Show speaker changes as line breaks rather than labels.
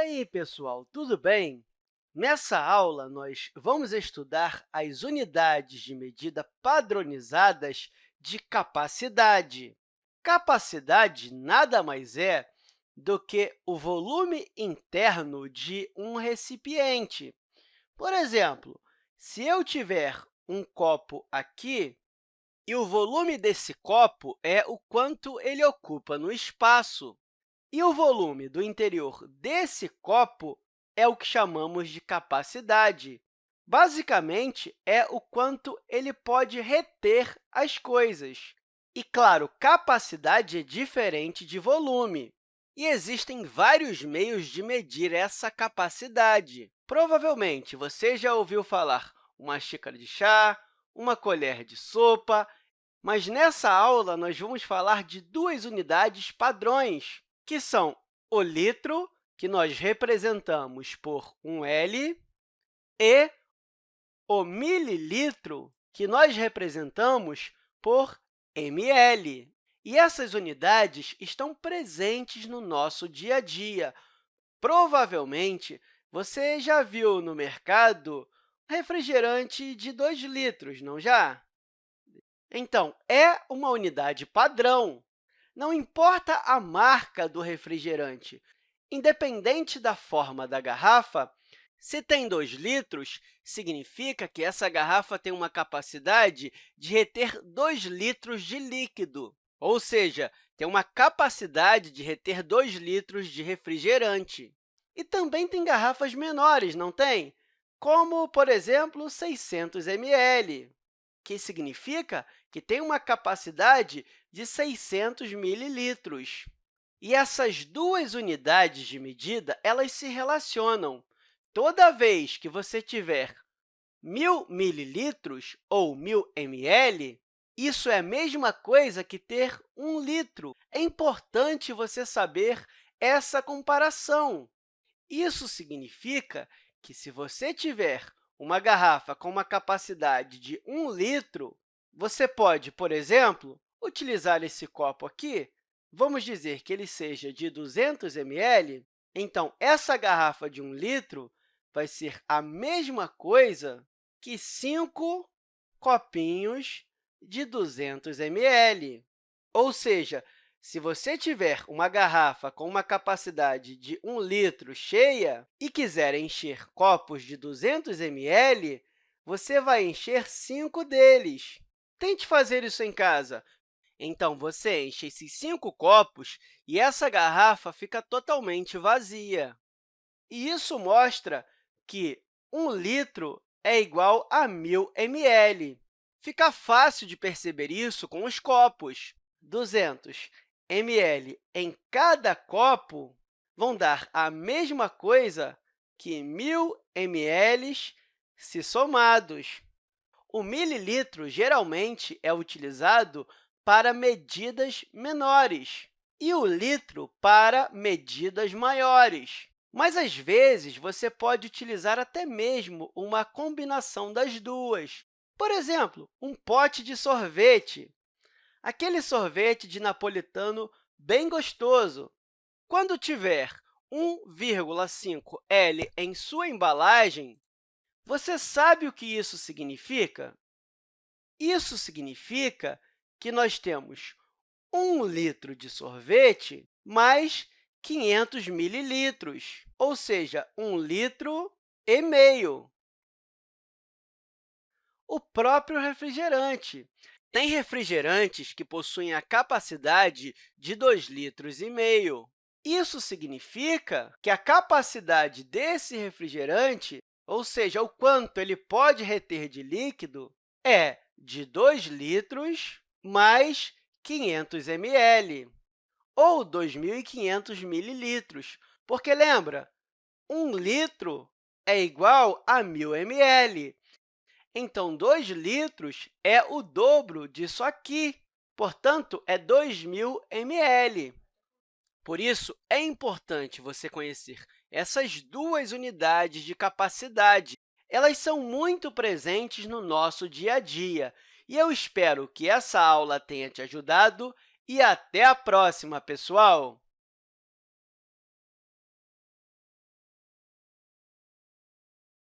aí, pessoal, tudo bem? Nessa aula, nós vamos estudar as unidades de medida padronizadas de capacidade. Capacidade nada mais é do que o volume interno de um recipiente. Por exemplo, se eu tiver um copo aqui, e o volume desse copo é o quanto ele ocupa no espaço, e o volume do interior desse copo é o que chamamos de capacidade. Basicamente, é o quanto ele pode reter as coisas. E, claro, capacidade é diferente de volume. E existem vários meios de medir essa capacidade. Provavelmente, você já ouviu falar uma xícara de chá, uma colher de sopa, mas nessa aula nós vamos falar de duas unidades padrões, que são o litro, que nós representamos por um L, e o mililitro, que nós representamos por ml. E essas unidades estão presentes no nosso dia a dia. Provavelmente, você já viu no mercado refrigerante de 2 litros, não já? Então, é uma unidade padrão. Não importa a marca do refrigerante, independente da forma da garrafa, se tem 2 litros, significa que essa garrafa tem uma capacidade de reter 2 litros de líquido, ou seja, tem uma capacidade de reter 2 litros de refrigerante. E também tem garrafas menores, não tem? Como, por exemplo, 600 ml, que significa que tem uma capacidade de 600 mililitros. E essas duas unidades de medida elas se relacionam. Toda vez que você tiver 1.000 mililitros ou 1.000 ml, isso é a mesma coisa que ter 1 litro. É importante você saber essa comparação. Isso significa que, se você tiver uma garrafa com uma capacidade de 1 litro, você pode, por exemplo, utilizar esse copo aqui. Vamos dizer que ele seja de 200 ml. Então, essa garrafa de 1 litro vai ser a mesma coisa que 5 copinhos de 200 ml. Ou seja, se você tiver uma garrafa com uma capacidade de 1 litro cheia e quiser encher copos de 200 ml, você vai encher 5 deles. Tente fazer isso em casa. Então, você enche esses cinco copos e essa garrafa fica totalmente vazia. E isso mostra que 1 litro é igual a 1.000 ml. Fica fácil de perceber isso com os copos. 200 ml em cada copo vão dar a mesma coisa que 1.000 ml se somados. O mililitro geralmente é utilizado para medidas menores e o litro para medidas maiores. Mas, às vezes, você pode utilizar até mesmo uma combinação das duas. Por exemplo, um pote de sorvete, aquele sorvete de napolitano bem gostoso. Quando tiver 1,5 L em sua embalagem, você sabe o que isso significa? Isso significa que nós temos 1 litro de sorvete mais 500 mililitros, ou seja, 1 litro e meio. O próprio refrigerante. Tem refrigerantes que possuem a capacidade de 2 litros e meio. Isso significa que a capacidade desse refrigerante ou seja, o quanto ele pode reter de líquido, é de 2 litros mais 500 ml, ou 2.500 mililitros, porque, lembra, 1 litro é igual a 1.000 ml. Então, 2 litros é o dobro disso aqui, portanto, é 2.000 ml. Por isso, é importante você conhecer essas duas unidades de capacidade. Elas são muito presentes no nosso dia a dia. E eu espero que essa aula tenha te ajudado e até a próxima, pessoal!